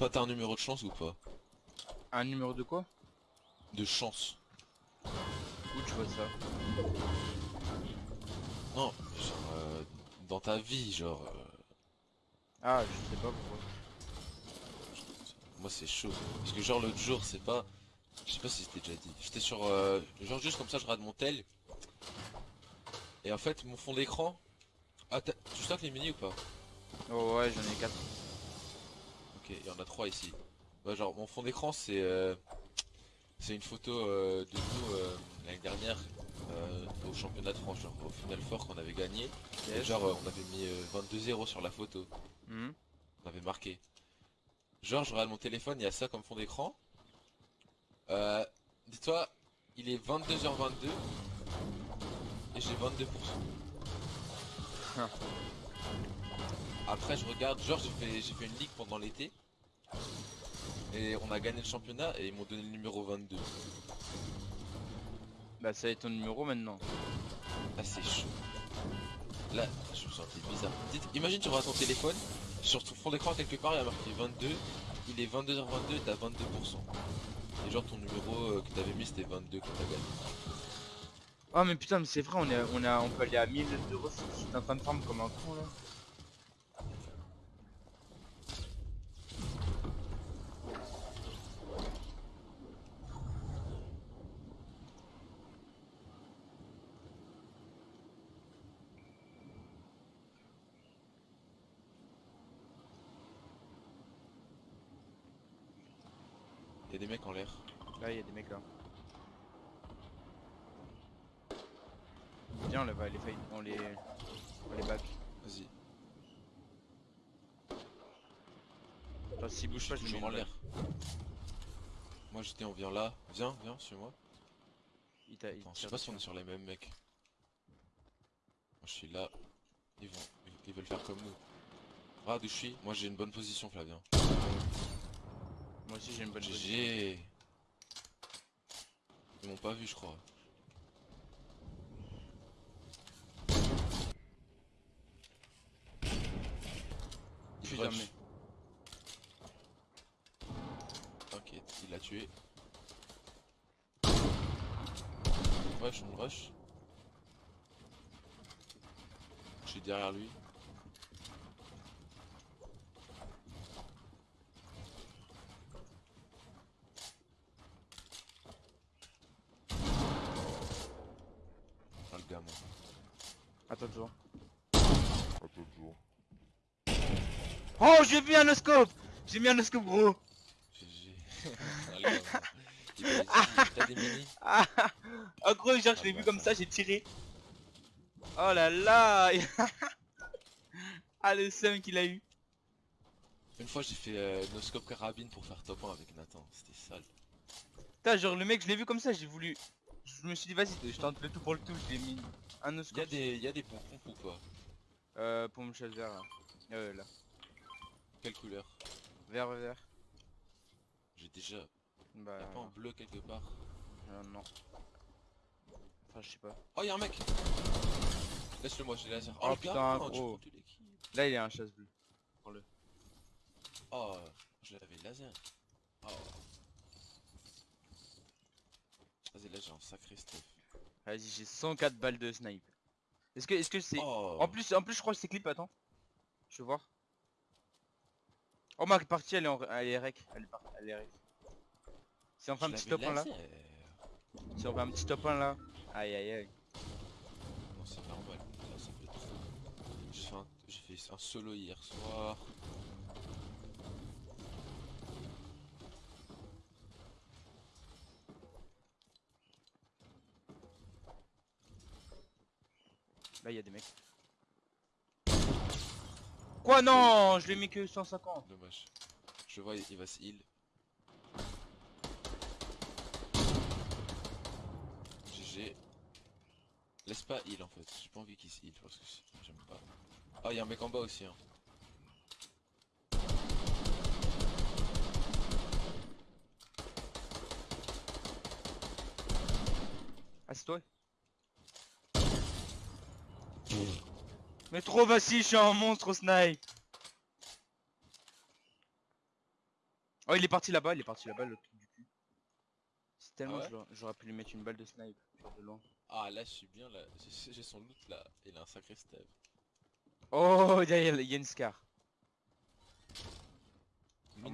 Toi, t'as un numéro de chance ou pas Un numéro de quoi De chance. Où tu vois ça Non, genre, euh, dans ta vie, genre... euh, Ah, je sais pas pourquoi. Moi c'est chaud. Parce que genre l'autre jour c'est pas... Je sais pas si c'était déjà dit. J'étais sur... euh, Genre juste comme ça je regarde mon tel. Et en fait mon fond d'écran... Ah tu stockes les mini ou pas? Oh ouais, j'en ai 4. Il y en a trois ici. Ouais, genre mon fond d'écran c'est... euh, C'est une photo euh, de nous euh, l'année dernière au championnat de France, genre au Final Four qu'on avait gagné. Et genre on avait mis euh, 22-0 sur la photo. Mhm. On avait marqué. Genre, je regarde mon téléphone, il y a ça comme fond d'écran. Dis-toi, il est 22h22 et j'ai 22%. Ah. Après, je regarde, genre, j'ai fait, j'ai fait une ligue pendant l'été. Et on a gagné le championnat et ils m'ont donné le numéro 22. Bah ça va être ton numéro maintenant. Là, c'est chaud. Là, je me sentais bizarre. Dites- imagine, tu regardes ton téléphone, sur ton fond d'écran, quelque part, il y a marqué 22. Il est 22h22 et t'as 22%. Et genre, ton numéro euh, que t'avais mis, c'était 22 quand t'as gagné. Oh mais putain mais c'est vrai on est on a on peut aller à 1000 euros si je suis en train de farm comme un con là. Des mecs en l'air. Là il y a des mecs là. Viens on les va les failles, on les on les back. Vas-y. Attends s'ils bougent pas je toujours mets en l'air. Moi, j'étais, on vient là. Viens, viens, suis-moi. Il t'a il Attends, je sais pas si on est sur les mêmes mecs. Moi, je suis là. Ils vont, ils- veulent faire comme nous. Où je suis. Moi, j'ai une bonne position, Flavien. Moi aussi j'ai une bonne. GG. Ils m'ont pas vu, je crois. Il Putain, rush. mais- T'inquiète, il l'a tué. On rush, on rush. Je suis derrière lui. Ah, le gamin. Attends toujours. Oh j'ai vu un oscope. J'ai mis un oscope gros. GG. Ah, T'as des Ah En gros genre je l'ai Ah vu bah, comme ça. ça j'ai tiré. Oh là là. Ah le seum qu'il a eu. Une fois j'ai fait euh, noscope carabine pour faire top 1 avec Nathan, c'était sale. Putain genre le mec je l'ai vu comme ça j'ai voulu Je me suis dit vas-y je tente le tout pour le tout je l'ai mis un Il y a oscope des, y a des comptes ou pas Euh pour me chasse vert là. Euh là. Quelle couleur? Vert vert. J'ai déjà. Bah Y'a pas en bleu quelque part. euh, non. Enfin je sais pas. Oh y'a un mec! Laisse-le moi, j'ai laser. Oh, le putain, gros. Là il y a un chasse bleu Prends-le. Oh, je l'avais laser. Oh. Vas-y, là j'ai un sacré stuff. Vas-y j'ai 104 balles de snipe Est-ce que est-ce que c'est Oh, En plus, en plus, je crois que c'est clip, attends. Je vais voir. Oh, ma partie, elle est, en... elle est rec. Elle est, par- elle est rec. Si on fait un petit top 1 là. Si on fait un petit top 1 là. Aïe aïe aïe. Non, c'est normal. Là, ça fait trop. J'ai fait, un... j'ai fait un solo hier soir. Là, il y a des mecs. Quoi Non Je l'ai mis que 150. Dommage. Je vois, il il va se heal. GG. Laisse pas heal en fait. J'ai pas envie qu'il se heal parce que j'aime pas. Ah, y'a un mec en bas aussi. Hein. Ah, c'est toi? Mais trop facile, je suis un monstre au snipe Oh il est parti là-bas, il est parti là-bas le truc du cul. C'est tellement ouais l'aurais- j'aurais pu lui mettre une balle de snipe, genre de loin. Ah là je suis bien là, j'ai son loot là, il a un sacré step. Oh il y, a- il y a une scar. Oh,